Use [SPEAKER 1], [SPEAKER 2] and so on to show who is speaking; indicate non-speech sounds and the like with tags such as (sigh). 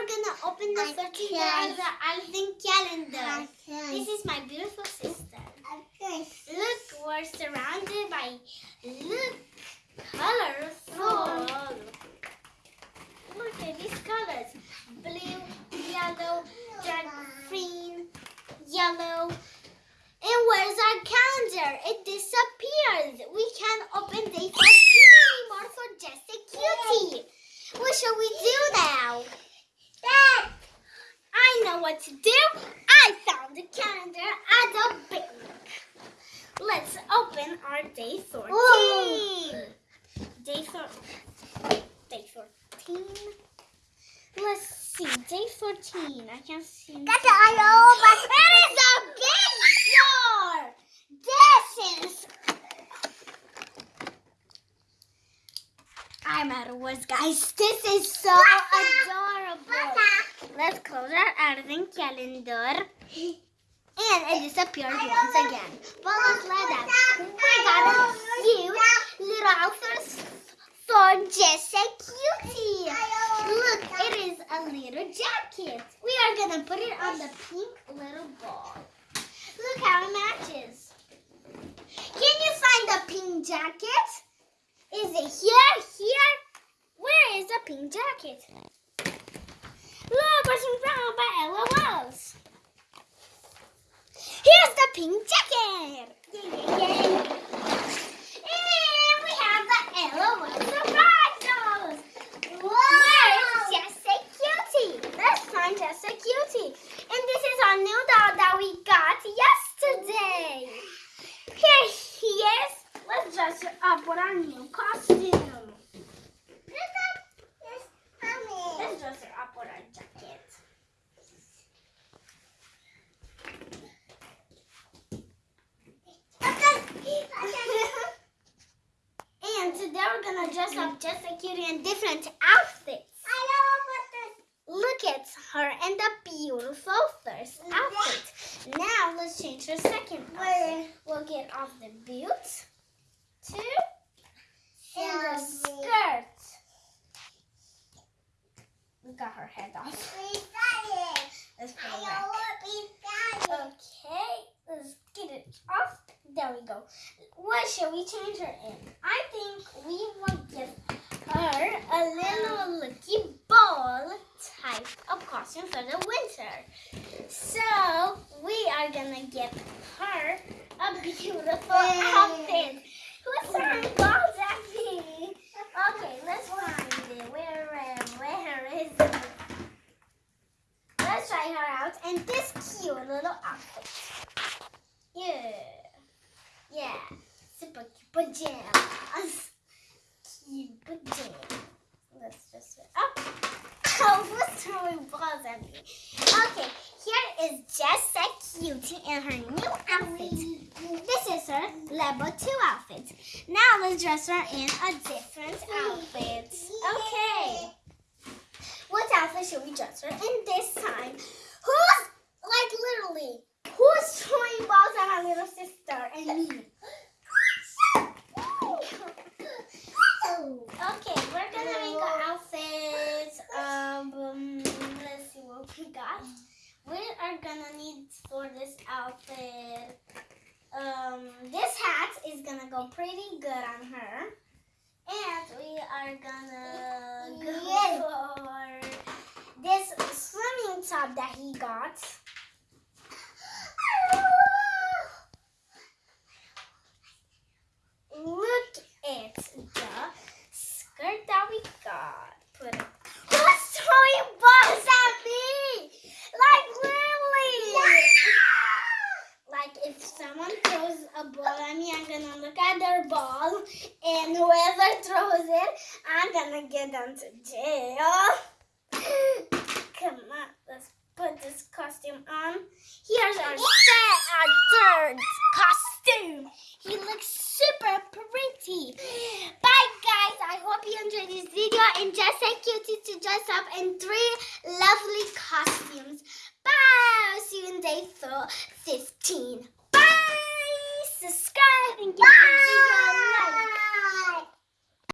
[SPEAKER 1] we're gonna open the 13 day of the Advent calendar. This is my beautiful sister. Look, we're surrounded by look colorful. Look at these colors: blue, yellow, dark green, yellow. And where's our calendar? It disappeared. We can't open day 14 anymore for just a cutie. What shall we do now? Know what to do. I found a calendar at the bank. Let's open our day 14.
[SPEAKER 2] Whoa.
[SPEAKER 1] Day, four, day 14. Let's see. Day 14. I can't see.
[SPEAKER 2] That's all over.
[SPEAKER 1] It is a big jar. This is. I'm out of words, guys. This is so adorable. Let's close our advent calendar. (laughs) And it disappeared once again. But let's let that. We got a cute little outfit for just a cutie. Look, it is a little jacket. We are gonna put it on the pink little ball. Look how it matches. Can you find the pink jacket? Is it here? Here? Where is the pink jacket? Look, we're by LOLs. Here's the pink jacket. Yay, yay, yay. And we have the LOL surprise dolls. Where's Just a Cutie? Let's find Just a Cutie. And this is our new doll that we got yesterday. Here he is. Let's dress her up with our new costume. Let's dress her up with our jacket. and today we're gonna dress up just a cutie in different outfits. Look at her in the beautiful first outfit. Now let's change her second outfit. We'll get off the boots, two, and the skirt. We got her head off. Let's put it back. Okay, let's get it off. There we go. What should we change her in? I think we will give her a little lucky ball type of costume for the winter. So we are gonna give her a beautiful outfit. Who's throwing balls at me? Okay, let's find it. Where, where, where is it? Let's try her out in this cute little outfit. Pajamas. Cute pajamas. Let's just up. Oh, who's throwing balls at me? Okay, here is just a cutie in her new outfit. This is her level 2 outfit. Now let's dress her in a different outfit. Okay. What outfit should we dress her in this time? Who's, like literally, who's throwing balls at my little sister and me? Okay, we're gonna make an outfit. Um, um, let's see what we got. We are gonna need for this outfit. Um, this hat is gonna go pretty good on her, and we are gonna go for this swimming top that he got. Look at the skirt that we got. Put it. Who's throwing balls at me? Like literally. Like if someone throws a ball at me, I'm gonna look at their ball, and whoever throws it, I'm gonna get them to jail. (laughs) Come on, let's put this costume on. Here's our our third costume. He looks super pretty. Bye guys, I hope you enjoyed this video and just a cutie to dress up in three lovely costumes. Bye, I'll see you in day four, 15. Bye, and give like.